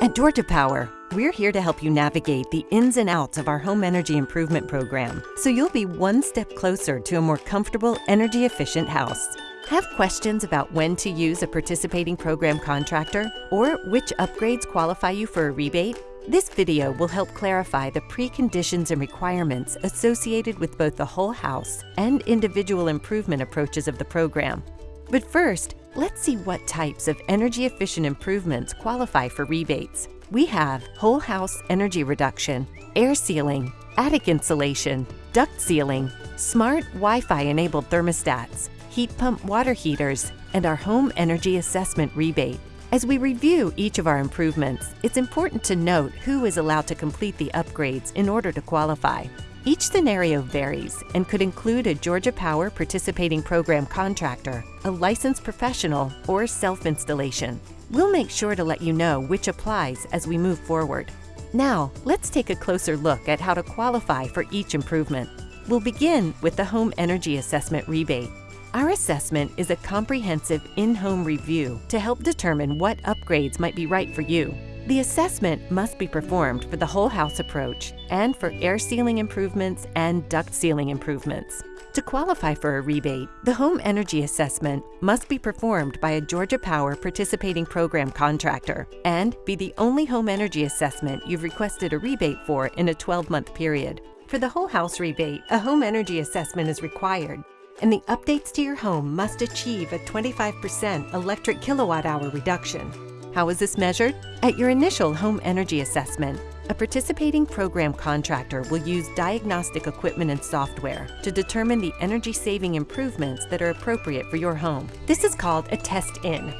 At Georgia Power, we're here to help you navigate the ins and outs of our home energy improvement program so you'll be one step closer to a more comfortable, energy efficient house. Have questions about when to use a participating program contractor or which upgrades qualify you for a rebate? This video will help clarify the preconditions and requirements associated with both the whole house and individual improvement approaches of the program. But first, let's see what types of energy efficient improvements qualify for rebates. We have whole house energy reduction, air sealing, attic insulation, duct sealing, smart Wi-Fi enabled thermostats, heat pump water heaters, and our home energy assessment rebate. As we review each of our improvements, it's important to note who is allowed to complete the upgrades in order to qualify. Each scenario varies and could include a Georgia Power participating program contractor, a licensed professional, or self-installation. We'll make sure to let you know which applies as we move forward. Now, let's take a closer look at how to qualify for each improvement. We'll begin with the Home Energy Assessment Rebate. Our assessment is a comprehensive in-home review to help determine what upgrades might be right for you. The assessment must be performed for the whole house approach and for air sealing improvements and duct sealing improvements. To qualify for a rebate, the home energy assessment must be performed by a Georgia Power participating program contractor and be the only home energy assessment you've requested a rebate for in a 12-month period. For the whole house rebate, a home energy assessment is required and the updates to your home must achieve a 25% electric kilowatt hour reduction. How is this measured? At your initial home energy assessment, a participating program contractor will use diagnostic equipment and software to determine the energy-saving improvements that are appropriate for your home. This is called a test-in.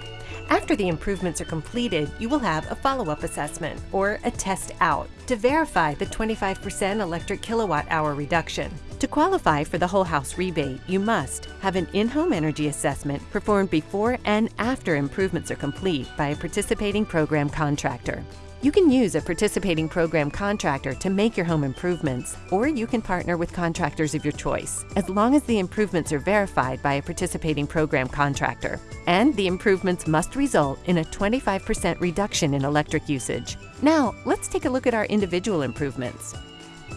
After the improvements are completed, you will have a follow-up assessment, or a test-out, to verify the 25% electric kilowatt-hour reduction. To qualify for the whole house rebate, you must have an in-home energy assessment performed before and after improvements are complete by a participating program contractor. You can use a participating program contractor to make your home improvements, or you can partner with contractors of your choice, as long as the improvements are verified by a participating program contractor. And the improvements must result in a 25% reduction in electric usage. Now, let's take a look at our individual improvements.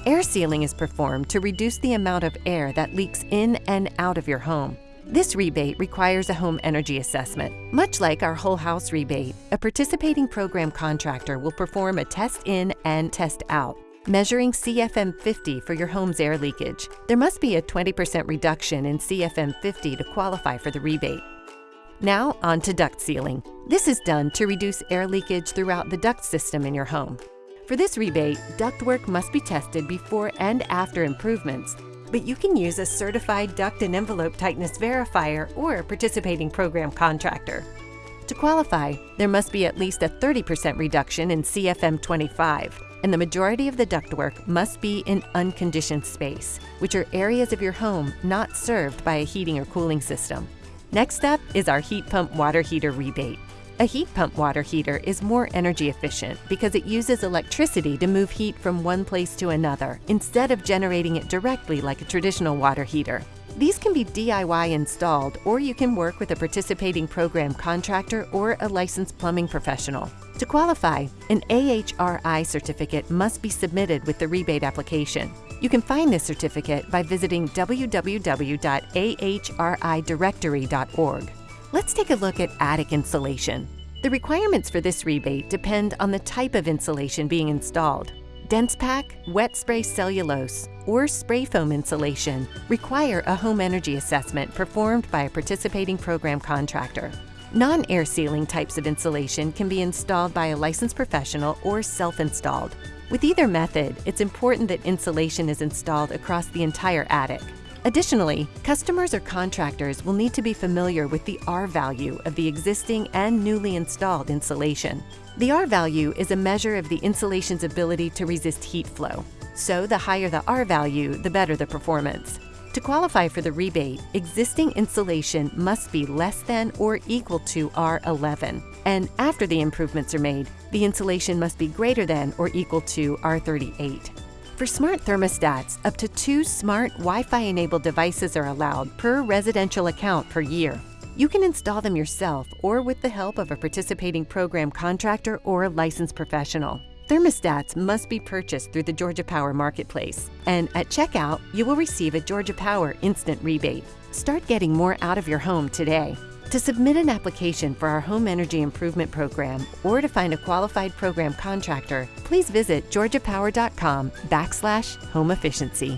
Air sealing is performed to reduce the amount of air that leaks in and out of your home. This rebate requires a home energy assessment. Much like our whole house rebate, a participating program contractor will perform a test in and test out, measuring CFM 50 for your home's air leakage. There must be a 20% reduction in CFM 50 to qualify for the rebate. Now on to duct sealing. This is done to reduce air leakage throughout the duct system in your home. For this rebate, ductwork must be tested before and after improvements, but you can use a certified duct and envelope tightness verifier or a participating program contractor. To qualify, there must be at least a 30% reduction in CFM 25, and the majority of the ductwork must be in unconditioned space, which are areas of your home not served by a heating or cooling system. Next up is our heat pump water heater rebate. A heat pump water heater is more energy efficient because it uses electricity to move heat from one place to another instead of generating it directly like a traditional water heater. These can be DIY installed or you can work with a participating program contractor or a licensed plumbing professional. To qualify, an AHRI certificate must be submitted with the rebate application. You can find this certificate by visiting www.ahridirectory.org. Let's take a look at attic insulation. The requirements for this rebate depend on the type of insulation being installed. Dense pack, wet spray cellulose, or spray foam insulation require a home energy assessment performed by a participating program contractor. Non-air sealing types of insulation can be installed by a licensed professional or self-installed. With either method, it's important that insulation is installed across the entire attic. Additionally, customers or contractors will need to be familiar with the R value of the existing and newly installed insulation. The R value is a measure of the insulation's ability to resist heat flow. So the higher the R value, the better the performance. To qualify for the rebate, existing insulation must be less than or equal to R11. And after the improvements are made, the insulation must be greater than or equal to R38. For smart thermostats, up to two smart Wi-Fi enabled devices are allowed per residential account per year. You can install them yourself or with the help of a participating program contractor or a licensed professional. Thermostats must be purchased through the Georgia Power Marketplace, and at checkout, you will receive a Georgia Power instant rebate. Start getting more out of your home today. To submit an application for our Home Energy Improvement Program or to find a qualified program contractor, please visit georgiapower.com backslash home efficiency.